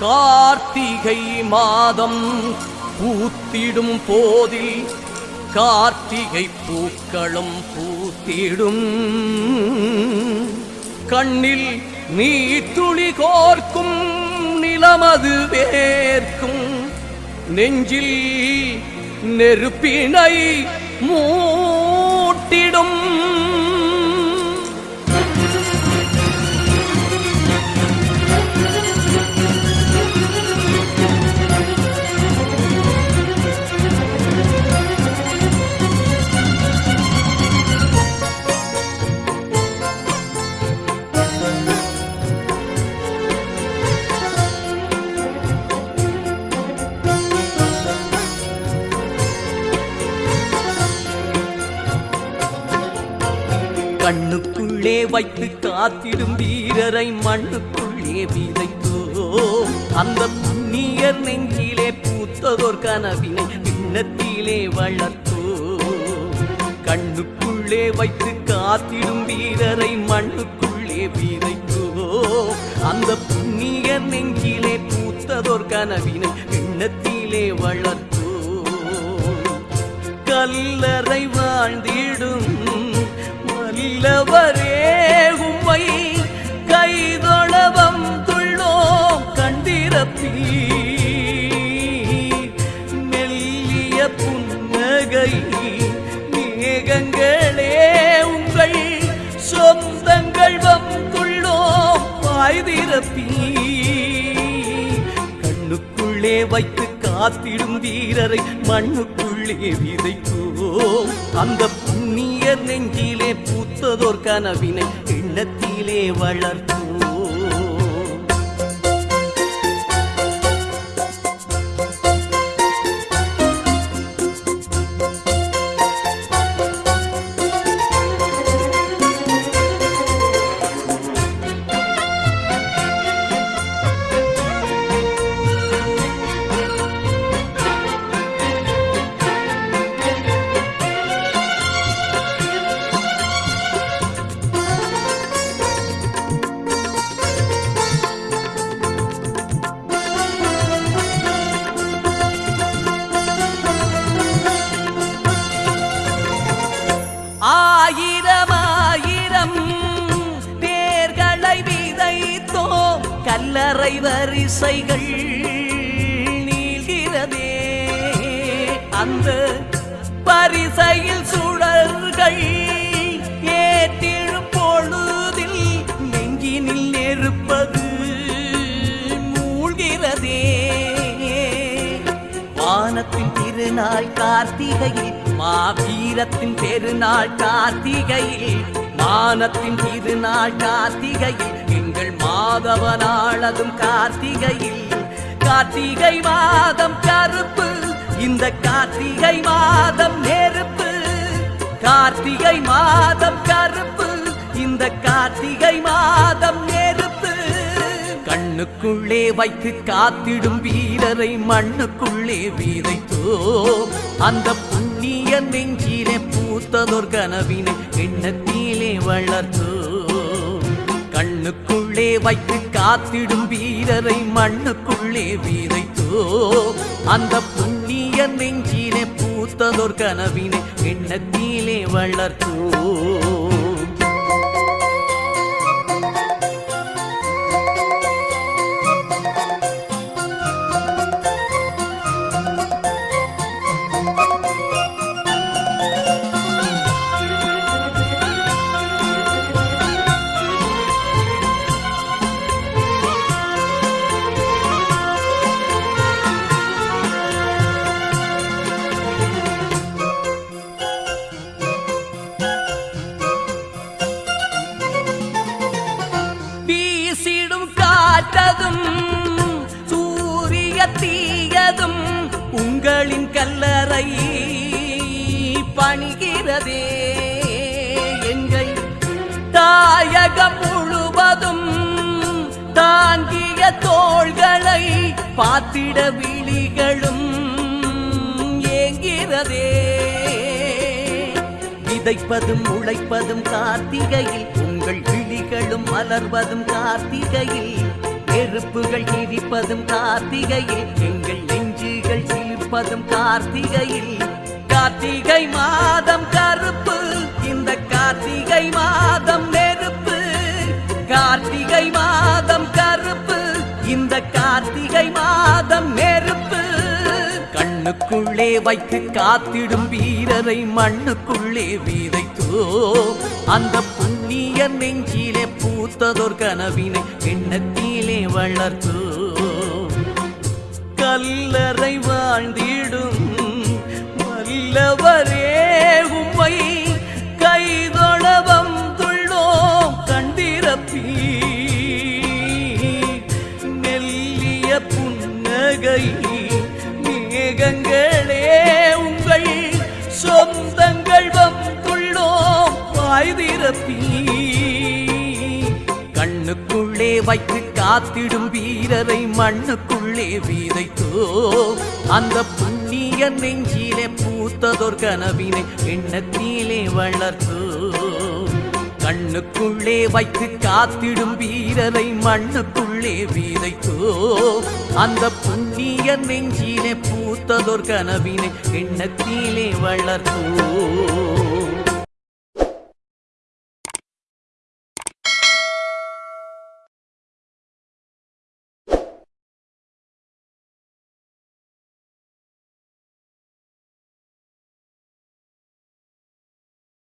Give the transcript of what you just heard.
கார்த்திகை மாதம் பூத்திடும் போதில் கார்த்திகை பூக்களும் பூத்திடும். கண்ணில் நீ துளி கோர்க்கும் நிலமது வேர்க்கும் நெஞ்சில் நெருப்பினை மூ உள்ளே வைத்து காத்திடும் வீரரை மண்ணுக்குள்ளே விதைத்தோ. அந்த புண்ணியர் நெஞ்சிலே பூத்ததோர் கனவினை பின்னத்திலே வளர்த்தோ. கண்ணுக்குள்ளே வைத்து காத்திடும் வீரரை மண்ணுக்குள்ளே விதைத்தோ. அந்த புண்ணியர் நெஞ்சிலே பூத்ததோர் கனவினை பின்னத்திலே வளர்த்தோ. கல்லறை வாழ்ந்திடும் வல்லவரே வாய்திரப்பீ கண்ணுக்குள்ளே வைத்து காத்திடும் வீரரை மண்ணுக்குள்ளே விதைக்கோம் அந்த புண்ணிய நெஞ்சிலே பூத்ததோர் கனவினை எண்ணத்திலே வளர்த்தோம் கல்லறை வரிசைகள் நீள்கிறதே. அந்த பரிசையில் சுடர்கள் ஏற்றிடும் பொழுதில் நெஞ்சினில் நெருப்பது மூழ்கிறதே. வானத்தின் திருநாள் கார்த்திகையில் மாவீரத்தின் பெருநாள் கார்த்திகையில் மானத்தின் திருநாள் கார்த்திகையில் எங்கள் மாதவ நாளதும் கார்த்திகையில். கார்த்திகை மாதம் கருப்பு இந்த கார்த்திகை மாதம் நெருப்பு. கார்த்திகை மாதம் கருப்பு இந்த கார்த்திகை மாதம் நெருப்பு. கண்ணுக்குள்ளே வைத்து காத்திடும் வீரரை மண்ணுக்குள்ளே வீதைத்தோ அந்த புண்ணிய நெஞ்சிலே பூத்ததொர் கனவினை எண்ணத்திலே வளர்த்தோ கண்ணுக்குள்ளே வைத்து காத்திடும் வீரரை மண்ணுக்குள்ளே வீதைத்தோ அந்த புண்ணிய நெஞ்சிலே பூத்ததோர் கனவினை எண்ணத்திலே வளர்த்தோ. உங்களின் கல்லறை பணிகிறதே. எங்கள் தாயகம் முழுவதும் தாங்கிய தோள்களை பார்த்திட விழிகளும் ஏங்கிறதே விதைப்பதும் உழைப்பதும் கார்த்திகையில் உங்கள் விழிகளும் மலர்வதும் கார்த்திகையில் நெருப்புகள் எரிப்பதும் கார்த்திகையில் எங்கள் நெஞ்சுகள் கார்த்திகையில். கார்த்திகை மாதம் கருப்பு. இந்த கார்த்திகை மாதம் நெருப்பு. கார்த்திகை மாதம் கருப்பு. இந்த கார்த்திகை மாதம் நெருப்பு. கண்ணுக்குள்ளே வைத்து காத்திடும் வீரரை மண்ணுக்குள்ளே வீதைத்தோ. அந்த புண்ணிய நெஞ்சிலே பூத்ததோர் கனவினை எண்ணத்திலே வளர்த்தோ. கல்லறை வாழ்ந்திடும். வல்லவரே உம்மை கைதொழவம் துள்ளோம் கண்டிரப்பி. மெல்லிய புன்னகை மேகங்களே உங்கள் சொந்தங்கள் வந்துள்ளோம் வாய்திரப்பி கண்ணுக்குள்ளே வைத்து காத்திடும் வீரரை மண்ணுக்குள்ளே விதைத்தோ அந்த புண்ணிய நெஞ்சிலே பூத்ததோர் கனவினை எண்ணத்திலே வளர்த்தோ கண்ணுக்குள்ளே வைத்து காத்திடும் வீரரை மண்ணுக்குள்ளே விதைத்தோ அந்த புண்ணிய நெஞ்சிலே பூத்ததோர் கனவினை எண்ணத்திலே வளர்த்தோ